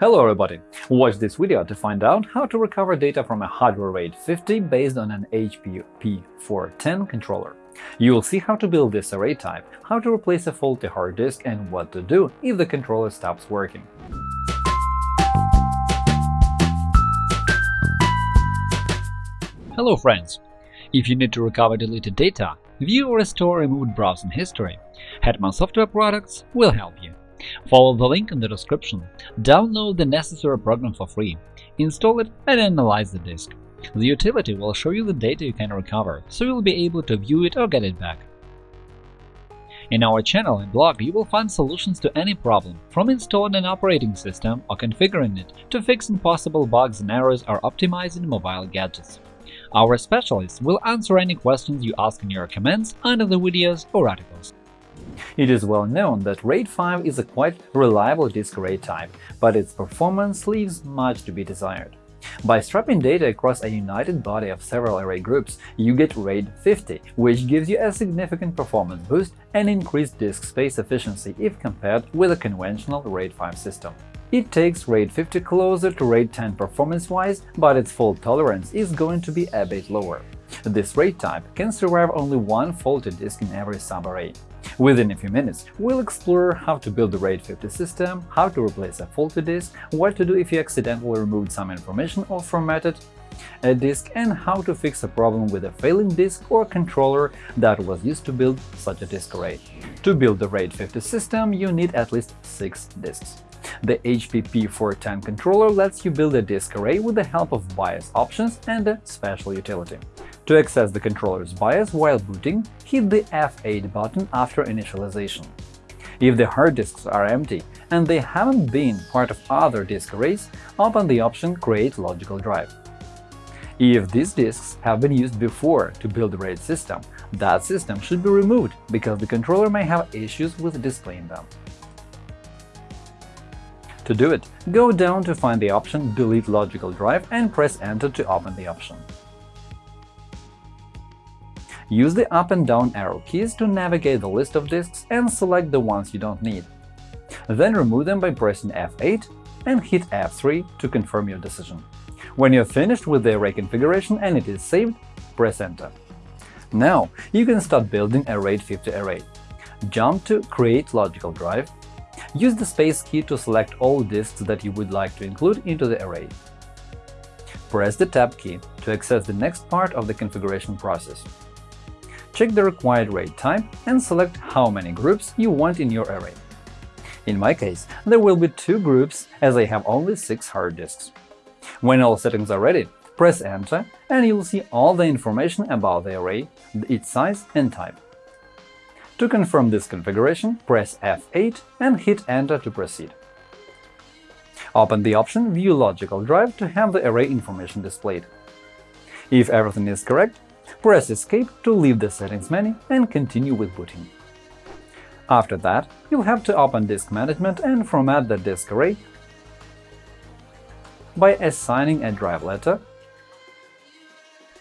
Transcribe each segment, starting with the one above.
Hello everybody! Watch this video to find out how to recover data from a hardware RAID 50 based on an HP P410 controller. You will see how to build this array type, how to replace a faulty hard disk, and what to do if the controller stops working. Hello friends! If you need to recover deleted data, view or restore removed browsing history, Hetman Software Products will help you. Follow the link in the description, download the necessary program for free, install it and analyze the disk. The utility will show you the data you can recover, so you'll be able to view it or get it back. In our channel and blog you will find solutions to any problem, from installing an operating system or configuring it to fixing possible bugs and errors or optimizing mobile gadgets. Our specialists will answer any questions you ask in your comments under the videos or articles. It is well known that RAID 5 is a quite reliable disk array type, but its performance leaves much to be desired. By striping data across a united body of several array groups, you get RAID 50, which gives you a significant performance boost and increased disk space efficiency if compared with a conventional RAID 5 system. It takes RAID 50 closer to RAID 10 performance-wise, but its fault tolerance is going to be a bit lower. This RAID type can survive only one faulty disk in every subarray. Within a few minutes, we'll explore how to build the RAID 50 system, how to replace a faulty disk, what to do if you accidentally removed some information or formatted a disk, and how to fix a problem with a failing disk or controller that was used to build such a disk array. To build the RAID 50 system, you need at least six disks. The HP P410 controller lets you build a disk array with the help of BIOS options and a special utility. To access the controller's BIOS while booting, hit the F8 button after initialization. If the hard disks are empty and they haven't been part of other disk arrays, open the option Create logical drive. If these disks have been used before to build the RAID system, that system should be removed because the controller may have issues with displaying them. To do it, go down to find the option Delete logical drive and press Enter to open the option. Use the up and down arrow keys to navigate the list of disks and select the ones you don't need. Then remove them by pressing F8 and hit F3 to confirm your decision. When you're finished with the array configuration and it is saved, press Enter. Now you can start building a RAID 50 array. Jump to Create logical drive. Use the space key to select all disks that you would like to include into the array. Press the Tab key to access the next part of the configuration process check the required RAID type and select how many groups you want in your array. In my case, there will be two groups as I have only six hard disks. When all settings are ready, press Enter and you'll see all the information about the array, its size and type. To confirm this configuration, press F8 and hit Enter to proceed. Open the option View logical drive to have the array information displayed. If everything is correct, Press Escape to leave the settings menu and continue with booting. After that, you'll have to open Disk Management and format the disk array by assigning a drive letter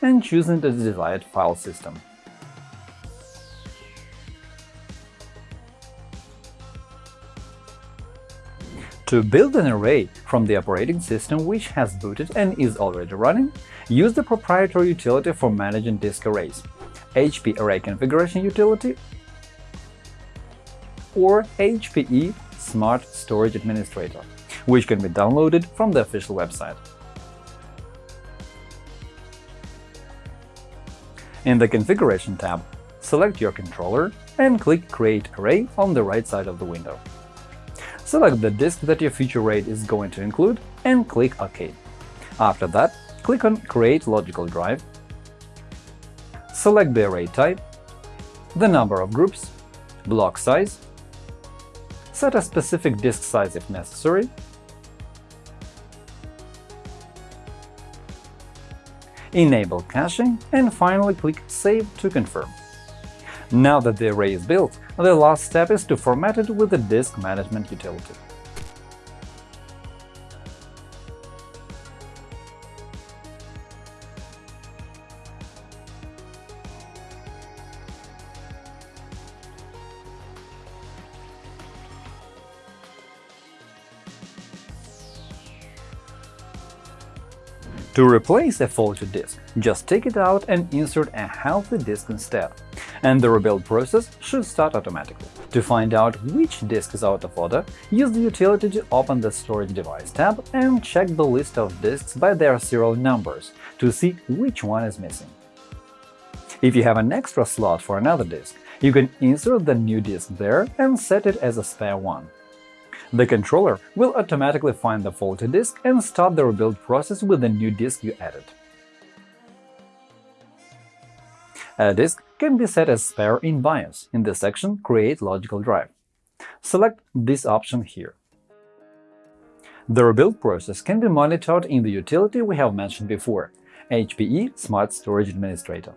and choosing the desired file system. To build an array from the operating system which has booted and is already running, use the proprietary utility for managing disk arrays – HP Array Configuration Utility or HPE Smart Storage Administrator, which can be downloaded from the official website. In the Configuration tab, select your controller and click Create Array on the right side of the window. Select the disk that your future RAID is going to include and click OK. After that, click on Create logical drive, select the array type, the number of groups, block size, set a specific disk size if necessary, enable caching, and finally click Save to confirm. Now that the array is built, the last step is to format it with the disk management utility. To replace a faulty disk, just take it out and insert a healthy disk instead, and the rebuild process should start automatically. To find out which disk is out of order, use the utility to open the Storage Device tab and check the list of disks by their serial numbers to see which one is missing. If you have an extra slot for another disk, you can insert the new disk there and set it as a spare one. The controller will automatically find the faulty disk and start the rebuild process with the new disk you added. A disk can be set as spare in BIOS in the section Create logical drive. Select this option here. The rebuild process can be monitored in the utility we have mentioned before – HPE Smart Storage Administrator.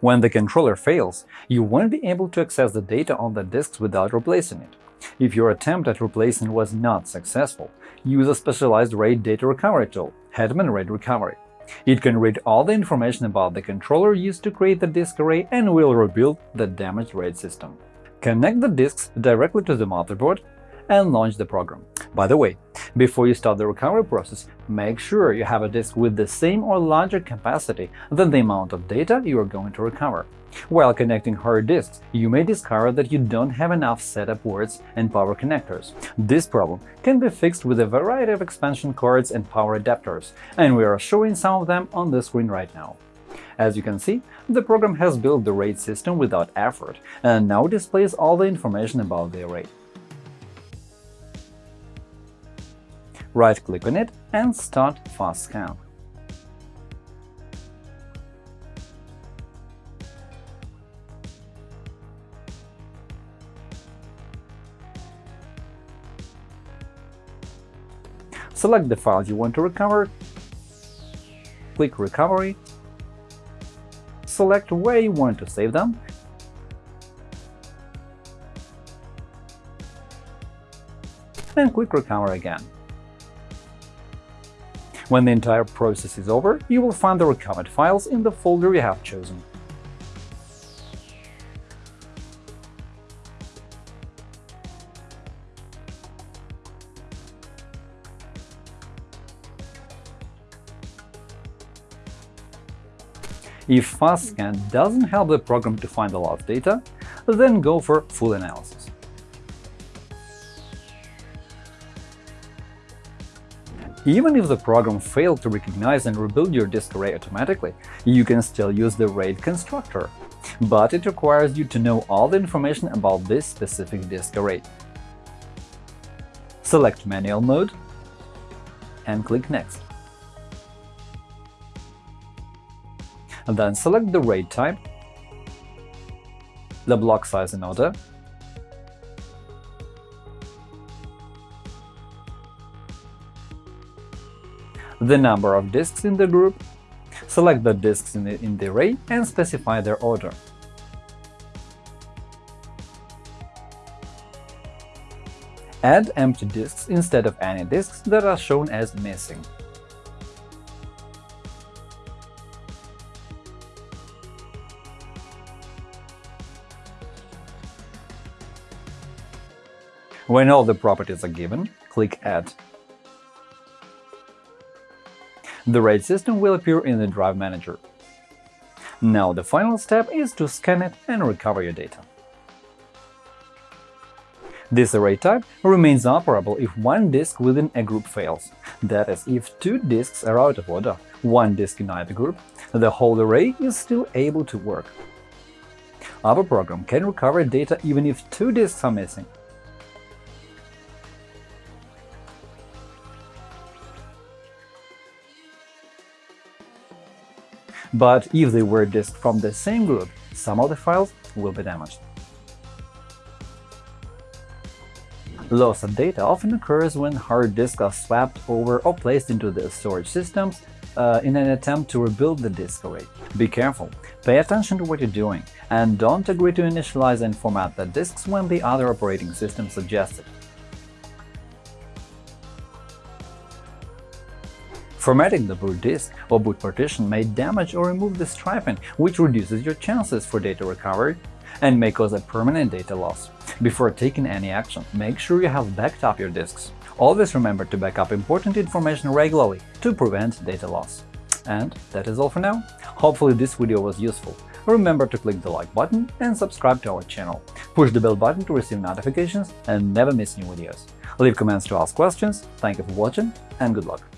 When the controller fails, you won't be able to access the data on the disks without replacing it. If your attempt at replacing was not successful, use a specialized RAID data recovery tool, Hetman RAID Recovery. It can read all the information about the controller used to create the disk array and will rebuild the damaged RAID system. Connect the disks directly to the motherboard and launch the program. By the way, before you start the recovery process, make sure you have a disk with the same or larger capacity than the amount of data you are going to recover. While connecting hard disks, you may discover that you don't have enough SATA ports and power connectors. This problem can be fixed with a variety of expansion cards and power adapters, and we are showing some of them on the screen right now. As you can see, the program has built the RAID system without effort and now displays all the information about the array. Right-click on it and start Fast Scan. Select the files you want to recover, click Recovery, select where you want to save them, and click Recover again. When the entire process is over, you will find the recovered files in the folder you have chosen. If FastScan doesn't help the program to find lot of data, then go for full analysis. Even if the program failed to recognize and rebuild your disk array automatically, you can still use the RAID constructor, but it requires you to know all the information about this specific disk array. Select Manual mode and click Next. Then select the RAID type, the block size and order, the number of disks in the group, select the disks in the, in the array and specify their order. Add empty disks instead of any disks that are shown as missing. When all the properties are given, click Add. The RAID system will appear in the Drive Manager. Now the final step is to scan it and recover your data. This array type remains operable if one disk within a group fails. That is, if two disks are out of order, one disk in either group, the whole array is still able to work. Our program can recover data even if two disks are missing. But if they were disks from the same group, some of the files will be damaged. Loss of data often occurs when hard disks are swapped over or placed into the storage systems uh, in an attempt to rebuild the disk array. Be careful, pay attention to what you're doing, and don't agree to initialize and format the disks when the other operating system suggests it. Formatting the boot disk or boot partition may damage or remove the striping, which reduces your chances for data recovery and may cause a permanent data loss. Before taking any action, make sure you have backed up your disks. Always remember to back up important information regularly to prevent data loss. And that is all for now. Hopefully this video was useful. Remember to click the like button and subscribe to our channel. Push the bell button to receive notifications and never miss new videos. Leave comments to ask questions. Thank you for watching and good luck!